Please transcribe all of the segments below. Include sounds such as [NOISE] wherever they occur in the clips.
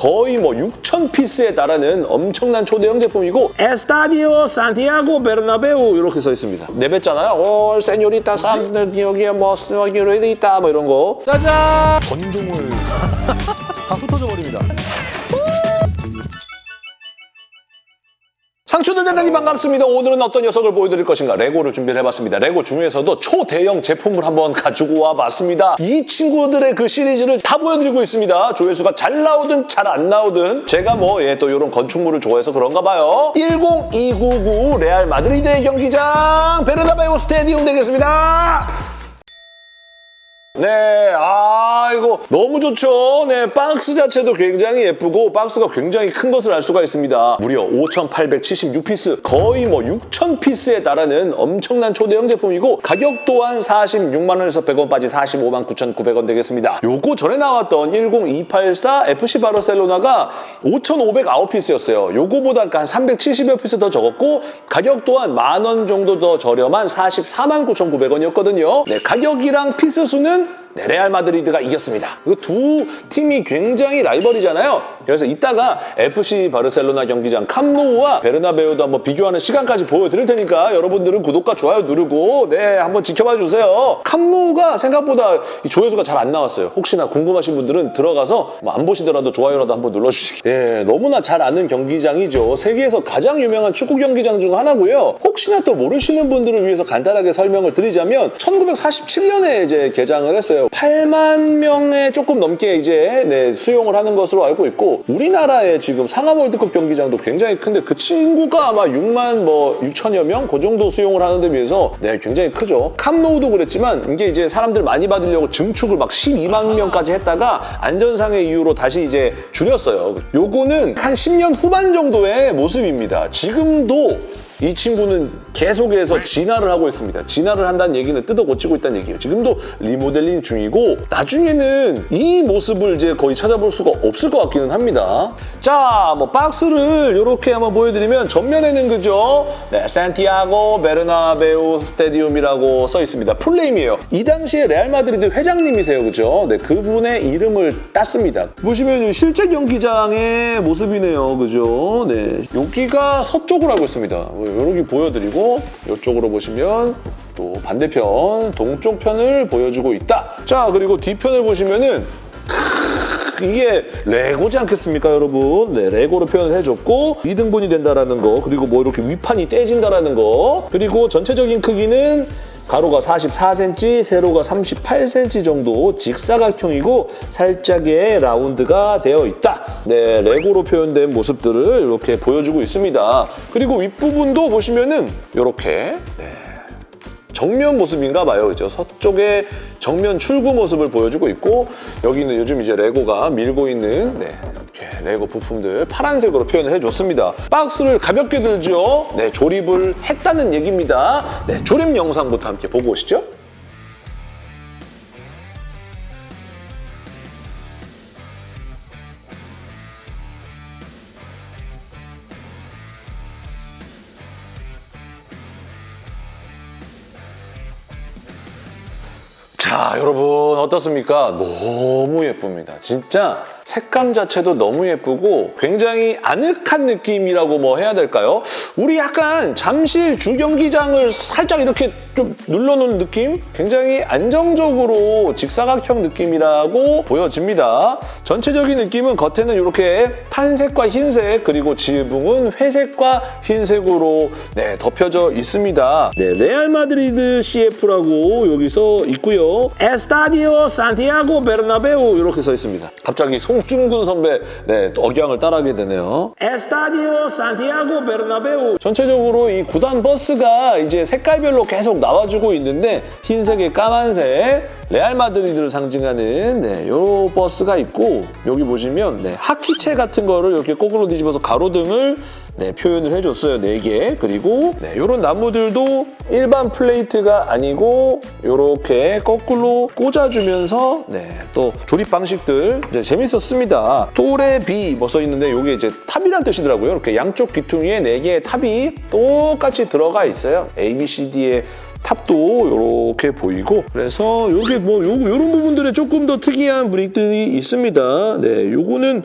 거의 뭐 6천 piece에 달하는 엄청난 초대형 제품이고 Estadio 산티아고 베르나베우 이렇게 써 있습니다. 내뱉잖아요. 오, señorita 산 여기에 뭐 스와기로이다 뭐 이런 거. 짜잔! 건종을 [LAUGHS] 다 흩어져 버립니다. 상추들 대단히 반갑습니다. 오늘은 어떤 녀석을 보여드릴 것인가 레고를 준비를 해봤습니다. 레고 중에서도 초대형 제품을 한번 가지고 와봤습니다. 이 친구들의 그 시리즈를 다 보여드리고 있습니다. 조회수가 잘 나오든 잘 안 나오든 제가 뭐 예, 또 이런 건축물을 좋아해서 그런가 봐요. 10299 레알 마드리드의 경기장 베르나베우 스테디움 되겠습니다. 네, 아, 이거 너무 좋죠. 네, 박스 자체도 굉장히 예쁘고 박스가 굉장히 큰 것을 알 수가 있습니다. 무려 5,876piece, 거의 뭐 6,000piece에 달하는 엄청난 초대형 제품이고 가격 또한 46만 원에서 100원 빠진 45만 9,900원 되겠습니다. 요거 전에 나왔던 10284 FC 바르셀로나가 5,509piece였어요. 요거보다 한 370여 piece 더 적었고 가격 또한 만 원 정도 더 저렴한 44만 9,900원이었거든요. 네, 가격이랑 piece 수는 우선 네, 레알 마드리드가 이겼습니다. 이 두 팀이 굉장히 라이벌이잖아요. 그래서 이따가 FC 바르셀로나 경기장 캄노우와 베르나베우도 한번 비교하는 시간까지 보여드릴 테니까 여러분들은 구독과 좋아요 누르고 네 한번 지켜봐 주세요. 캄노우가 생각보다 이 조회수가 잘 안 나왔어요. 혹시나 궁금하신 분들은 들어가서 뭐 안 보시더라도 좋아요라도 한번 눌러주시기. 예, 너무나 잘 아는 경기장이죠. 세계에서 가장 유명한 축구 경기장 중 하나고요. 혹시나 또 모르시는 분들을 위해서 간단하게 설명을 드리자면 1947년에 이제 개장을 했어요. 8만 명에 조금 넘게 이제 네, 수용을 하는 것으로 알고 있고 우리나라의 지금 상암 월드컵 경기장도 굉장히 큰데 그 친구가 아마 6만 뭐 6천여 명 그 정도 수용을 하는 데 비해서 네, 굉장히 크죠. 캄노우도 그랬지만 이게 이제 사람들 많이 받으려고 증축을 막 12만 명까지 했다가 안전상의 이유로 다시 이제 줄였어요. 요거는 한 10년 후반 정도의 모습입니다. 지금도 이 친구는 계속해서 진화를 하고 있습니다. 진화를 한다는 얘기는 뜯어 고치고 있다는 얘기예요. 지금도 리모델링 중이고 나중에는 이 모습을 이제 거의 찾아볼 수가 없을 것 같기는 합니다. 자, 뭐 박스를 이렇게 한번 보여드리면 전면에는 그죠? 네, 산티아고 베르나베우 스테디움이라고 써 있습니다. Full name이에요. 이 당시에 레알 마드리드 회장님이세요, 그죠? 네, 그분의 이름을 땄습니다. 보시면 실제 경기장의 모습이네요, 그죠? 네, 여기가 서쪽으로 알고 있습니다. 여기 보여드리고 이쪽으로 보시면 또 반대편 동쪽 편을 보여주고 있다. 자 그리고 뒤편을 보시면은 이게 레고지 않겠습니까, 여러분? 네, 레고로 표현을 해줬고 2등분이 된다라는 거, 그리고 뭐 이렇게 위판이 떼진다라는 거, 그리고 전체적인 크기는 가로가 44cm, 세로가 38cm 정도 직사각형이고 살짝의 라운드가 되어 있다. 네, 레고로 표현된 모습들을 이렇게 보여주고 있습니다. 그리고 윗부분도 보시면은 이렇게 네, 정면 모습인가 봐요. 그죠? 서쪽에 정면 출구 모습을 보여주고 있고 여기는 요즘 이제 레고가 밀고 있는 네, 이렇게 레고 부품들 파란색으로 표현을 해줬습니다. 박스를 가볍게 들죠? 네, 조립을 했다는 얘기입니다. 네, 조립 영상부터 함께 보고 오시죠. 자, 여러분 어떻습니까? 너무 예쁩니다. 진짜 색감 자체도 너무 예쁘고 굉장히 아늑한 느낌이라고 뭐 해야 될까요? 우리 약간 잠실 주경기장을 살짝 이렇게 좀 눌러놓은 느낌? 굉장히 안정적으로 직사각형 느낌이라고 보여집니다. 전체적인 느낌은 겉에는 이렇게 tan색과 흰색 그리고 지붕은 회색과 흰색으로 네, 덮여져 있습니다. 네, 레알 마드리드 CF라고 여기 써 있고요. Estadio 산티아고 베르나베우 이렇게 써 있습니다. 갑자기 송중근 선배 네, 억양을 따라하게 되네요. Estadio 산티아고 베르나베우 전체적으로 이 구단 버스가 이제 색깔별로 계속 나 와주고 있는데 흰색에 까만색 레알 마드리드를 상징하는 네, 요 버스가 있고 여기 보시면 네, 하키채 같은 거를 이렇게 거꾸로 뒤집어서 가로등을 네, 표현을 해줬어요. 4개. 그리고 네, 이런 나무들도 일반 플레이트가 아니고 이렇게 거꾸로 꽂아주면서 네, 또 조립 방식들 이제 재밌었습니다. Torre B 뭐 써있는데 이게 이제 탑이란 뜻이더라고요. 이렇게 양쪽 귀퉁이에 4개의 탑이 똑같이 들어가 있어요. A, B, C, D의 탑도 이렇게 보이고 그래서 요게 뭐 요, 요런 부분들에 조금 더 특이한 brick들이 있습니다. 네, 요거는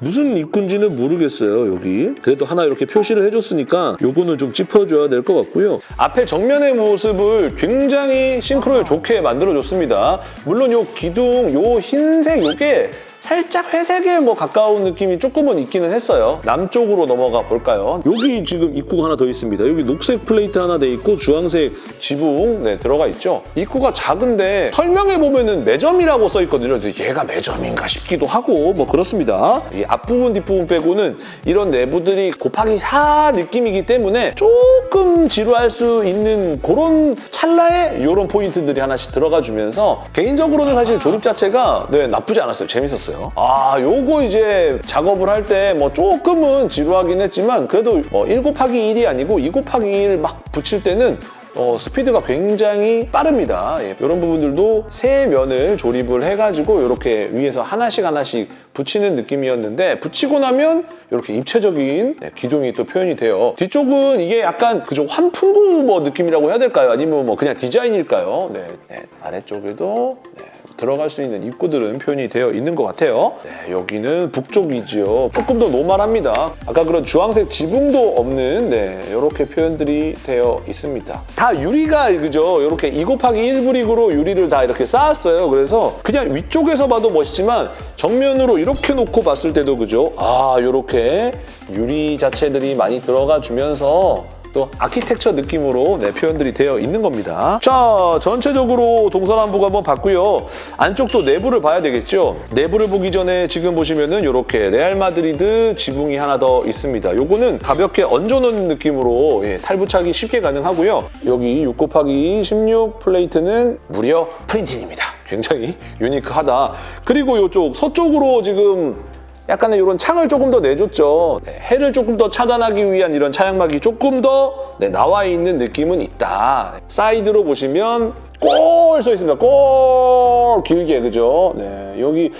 무슨 입구인지는 모르겠어요, 여기. 그래도 하나 이렇게 표시를 해줬으니까 요거는 좀 짚어줘야 될 것 같고요. 앞에 정면의 모습을 굉장히 싱크로율 좋게 만들어줬습니다. 물론 요 기둥, 요 흰색 요게 살짝 회색에 뭐 가까운 느낌이 조금은 있기는 했어요. 남쪽으로 넘어가 볼까요? 여기 지금 입구가 하나 더 있습니다. 여기 녹색 플레이트 하나 돼 있고 주황색 지붕 네, 들어가 있죠. 입구가 작은데 설명해 보면 은 매점이라고 써 있거든요. 그래서 얘가 매점인가 싶기도 하고 뭐 그렇습니다. 이 앞부분 뒷부분 빼고는 이런 내부들이 곱하기 4 느낌이기 때문에 조금 지루할 수 있는 그런 찰나에 이런 포인트들이 하나씩 들어가 주면서 개인적으로는 사실 조립 자체가 네, 나쁘지 않았어요. 재밌었 어요. 아, 요거 이제 작업을 할 때 뭐 조금은 지루하긴 했지만 그래도 뭐 1 곱하기 1이 아니고 2 곱하기 1 막 붙일 때는 어, 스피드가 굉장히 빠릅니다. 예, 이런 부분들도 세 면을 조립을 해가지고 이렇게 위에서 하나씩 하나씩 붙이는 느낌이었는데 붙이고 나면 이렇게 입체적인 네, 기둥이 또 표현이 돼요. 뒤쪽은 이게 약간 그저 환풍구 뭐 느낌이라고 해야 될까요? 아니면 뭐 그냥 디자인일까요? 네, 네, 아래쪽에도 네, 들어갈 수 있는 입구들은 표현이 되어 있는 것 같아요. 네, 여기는 북쪽이지요. 조금 더 노멀합니다. 아까 그런 주황색 지붕도 없는 네, 이렇게 표현들이 되어 있습니다. 다 유리가 그죠? 이렇게 2 곱하기 1 브릭으로 유리를 다 이렇게 쌓았어요. 그래서 그냥 위쪽에서 봐도 멋있지만 정면으로 이렇게 놓고 봤을 때도 그죠? 아, 이렇게 유리 자체들이 많이 들어가 주면서 또 아키텍처 느낌으로 네, 표현들이 되어 있는 겁니다. 자, 전체적으로 동서남북 한번 봤고요. 안쪽도 내부를 봐야 되겠죠. 내부를 보기 전에 지금 보시면은 이렇게 레알 마드리드 지붕이 하나 더 있습니다. 요거는 가볍게 얹어놓는 느낌으로 예, 탈부착이 쉽게 가능하고요. 여기 6 곱하기 16 플레이트는 무려 printing입니다. 굉장히 unique하다. 그리고 이쪽 서쪽으로 지금 약간의 이런 창을 조금 더 내줬죠. 네, 해를 조금 더 차단하기 위한 이런 차양막이 조금 더 네, 나와 있는 느낌은 있다. 사이드로 보시면 골 써 있습니다. 골 길게 그죠? 네, 여기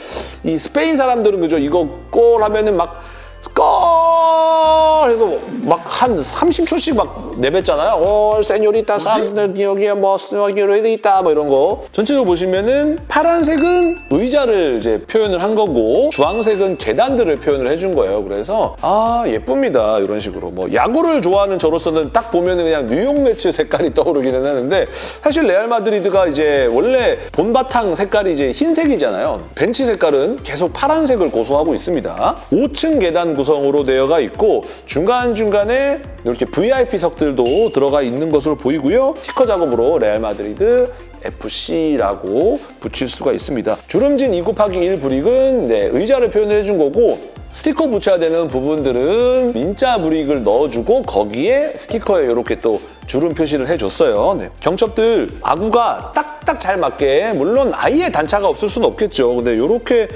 이 스페인 사람들은 그죠? 이거 골 하면은 막 골! 해서 막 한 30초씩 막 내뱉잖아요. 골, señorita, 산, 여기에 뭐, señorita, 뭐 이런 거. 전체적으로 보시면은 파란색은 의자를 이제 표현을 한 거고 주황색은 계단들을 표현을 해준 거예요. 그래서 아, 예쁩니다. 이런 식으로. 뭐 야구를 좋아하는 저로서는 딱 보면은 그냥 뉴욕 메츠 색깔이 떠오르기는 하는데 사실 레알 마드리드가 이제 원래 본바탕 색깔이 이제 흰색이잖아요. 벤치 색깔은 계속 파란색을 고수하고 있습니다. 5층 계단 구성으로 되어가 있고 중간중간에 이렇게 VIP석들도 들어가 있는 것으로 보이고요. 스티커 작업으로 레알 마드리드 FC라고 붙일 수가 있습니다. 주름진 2 곱하기 1 brick은 네, 의자를 표현을 해준 거고 스티커 붙여야 되는 부분들은 민자 brick을 넣어주고 거기에 스티커에 이렇게 또 주름 표시를 해줬어요. 네. 경첩들 아구가 딱딱 잘 맞게 물론 아예 단차가 없을 수는 없겠죠. 근데 이렇게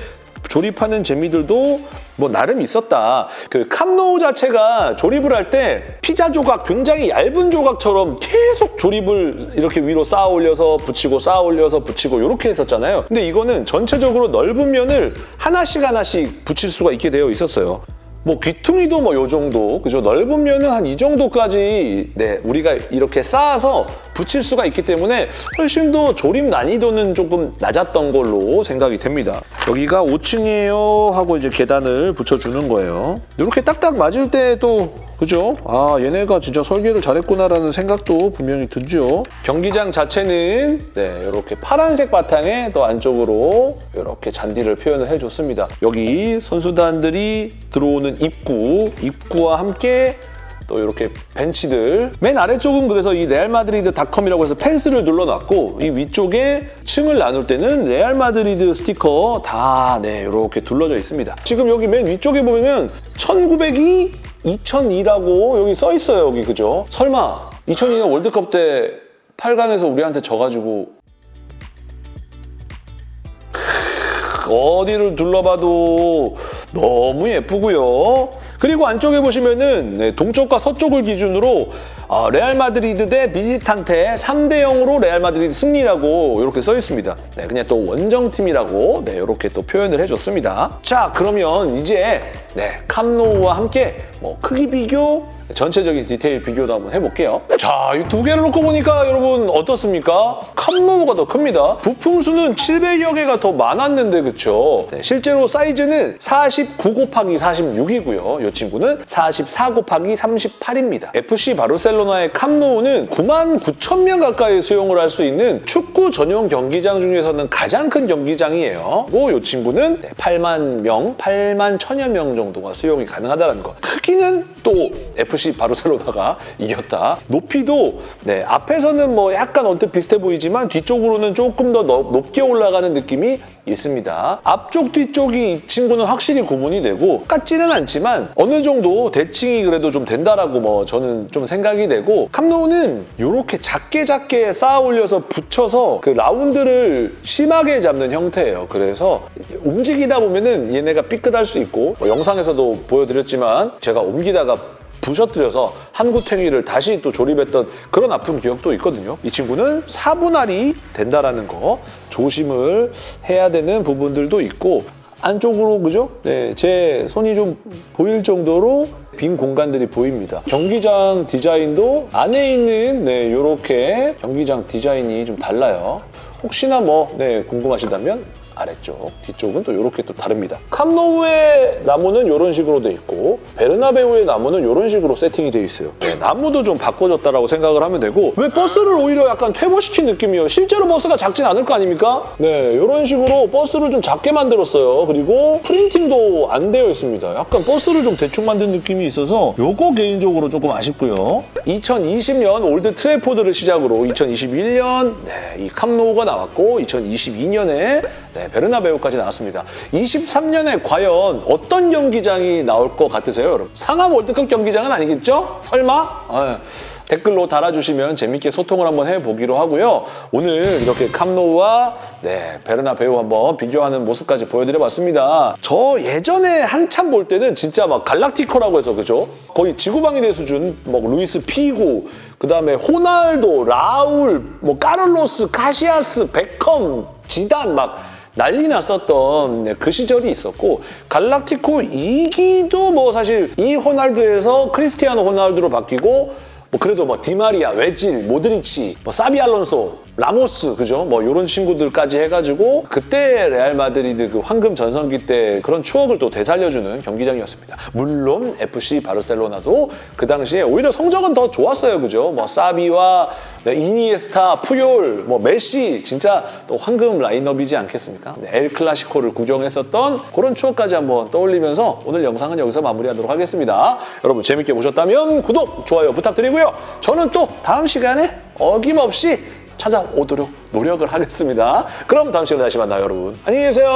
조립하는 재미들도 뭐 나름 있었다. 그 캄노우 자체가 조립을 할 때 피자 조각 굉장히 얇은 조각처럼 계속 조립을 이렇게 위로 쌓아 올려서 붙이고 쌓아 올려서 붙이고 이렇게 했었잖아요. 근데 이거는 전체적으로 넓은 면을 하나씩 하나씩 붙일 수가 있게 되어 있었어요. 뭐 귀퉁이도 뭐 요 정도 그죠? 넓은 면은 한 이 정도까지 네 우리가 이렇게 쌓아서 붙일 수가 있기 때문에 훨씬 더 조립 난이도는 조금 낮았던 걸로 생각이 됩니다. 여기가 5층이에요 하고 이제 계단을 붙여주는 거예요. 이렇게 딱딱 맞을 때도 그죠? 아 얘네가 진짜 설계를 잘했구나라는 생각도 분명히 들죠. 경기장 자체는 네 이렇게 파란색 바탕에 또 안쪽으로 이렇게 잔디를 표현을 해줬습니다. 여기 선수단들이 들어오는 입구, 입구와 함께 또 이렇게 벤치들 맨 아래쪽은 그래서 이 레알 마드리드 닷컴이라고 해서 펜스를 눌러놨고 이 위쪽에 층을 나눌 때는 레알 마드리드 스티커 다 네, 이렇게 둘러져 있습니다. 지금 여기 맨 위쪽에 보면 1902 2002라고 여기 써 있어요, 여기 그죠? 설마 2002년 월드컵 때 8강에서 우리한테 져가지고 크, 어디를 둘러봐도 너무 예쁘고요. 그리고 안쪽에 보시면은 네, 동쪽과 서쪽을 기준으로 어, 레알 마드리드 대 visitante 3대 0으로 레알 마드리드 승리라고 이렇게 써 있습니다. 네, 그냥 또 원정팀이라고 네, 이렇게 또 표현을 해줬습니다. 자, 그러면 이제 네, 캄노우와 함께 뭐 크기 비교, 전체적인 디테일 비교도 한번 해볼게요. 자, 이 두 개를 놓고 보니까 여러분 어떻습니까? 캄노우가 더 큽니다. 부품 수는 700여 개가 더 많았는데 그쵸? 네, 실제로 사이즈는 49 곱하기 46이고요. 이 친구는 44 곱하기 38입니다. FC 바르셀로나의 캄노우는 9만 9천 명 가까이 수용을 할 수 있는 축구 전용 경기장 중에서는 가장 큰 경기장이에요. 그리고 이 친구는 8만 명, 8만 천여 명 정도가 수용이 가능하다는 거. 크기는 또 FC 바르셀로나가 이겼다. 높이도 네, 앞에서는 뭐 약간 언뜻 비슷해 보이지만 뒤쪽으로는 조금 더 넓- 높게 올라가는 느낌이 있습니다. 앞쪽 뒤쪽이 이 친구는 확실히 구분이 되고 같지는 않지만 어느 정도 대칭이 그래도 좀 된다라고 뭐 저는 좀 생각이 되고 캄노우는 이렇게 작게 작게 쌓아 올려서 붙여서 그 라운드를 심하게 잡는 형태예요. 그래서 움직이다 보면은 얘네가 삐끗할 수 있고 뭐 영상에서도 보여드렸지만 제가 옮기다가 부셔뜨려서 한구탱이를 다시 또 조립했던 그런 아픈 기억도 있거든요. 이 친구는 사분할이 된다라는 거 조심을 해야 되는 부분들도 있고 안쪽으로 그죠? 네, 제 손이 좀 보일 정도로 빈 공간들이 보입니다. 경기장 디자인도 안에 있는 네, 요렇게 경기장 디자인이 좀 달라요. 혹시나 뭐 네, 궁금하시다면 아래쪽, 뒤쪽은 또 이렇게 또 다릅니다. 캄노우의 나무는 이런 식으로 돼 있고 베르나베우의 나무는 이런 식으로 세팅이 돼 있어요. 네, 나무도 좀 바꿔줬다라고 생각을 하면 되고 왜 버스를 오히려 약간 퇴보시킨 느낌이에요. 실제로 버스가 작진 않을 거 아닙니까? 네, 이런 식으로 버스를 좀 작게 만들었어요. 그리고 printing도 안 되어 있습니다. 약간 버스를 좀 대충 만든 느낌이 있어서 요거 개인적으로 조금 아쉽고요. 2020년 올드 트래포드를 시작으로 2021년 네, 이 캄노우가 나왔고 2022년에 네, 베르나베우까지 나왔습니다. 23년에 과연 어떤 경기장이 나올 것 같으세요, 여러분? 상암 월드컵 경기장은 아니겠죠? 설마? 아, 댓글로 달아주시면 재밌게 소통을 한번 해보기로 하고요. 오늘 이렇게 캄노우와 네, 베르나베우 한번 비교하는 모습까지 보여드려봤습니다. 저 예전에 한참 볼 때는 진짜 막 갈락티코라고 해서 그죠? 거의 지구방위대 수준, 뭐 루이스 피고, 그 다음에 호날도, 라울, 뭐 까를로스, 카시아스, 베컴, 지단 막 난리 났었던 네, 그 시절이 있었고 갈락티코 2기도 뭐 사실 이 호날두에서 크리스티아노 호날두로 바뀌고 뭐 그래도 뭐 디마리아, 외질, 모드리치, 뭐 사비 알론소, 라모스 그죠? 뭐 이런 친구들까지 해가지고 그때 레알 마드리드 그 황금 전성기 때 그런 추억을 또 되살려주는 경기장이었습니다. 물론 FC 바르셀로나도 그 당시에 오히려 성적은 더 좋았어요, 그죠? 뭐 사비와 네, 이니에스타, 푸욜, 뭐 메시 진짜 또 황금 라인업이지 않겠습니까? 네, 엘 클라시코를 구경했었던 그런 추억까지 한번 떠올리면서 오늘 영상은 여기서 마무리하도록 하겠습니다. 여러분 재밌게 보셨다면 구독, 좋아요 부탁드리고요. 저는 또 다음 시간에 어김없이 찾아오도록 노력을 하겠습니다. 그럼 다음 시간에 다시 만나요, 여러분. 안녕히 계세요.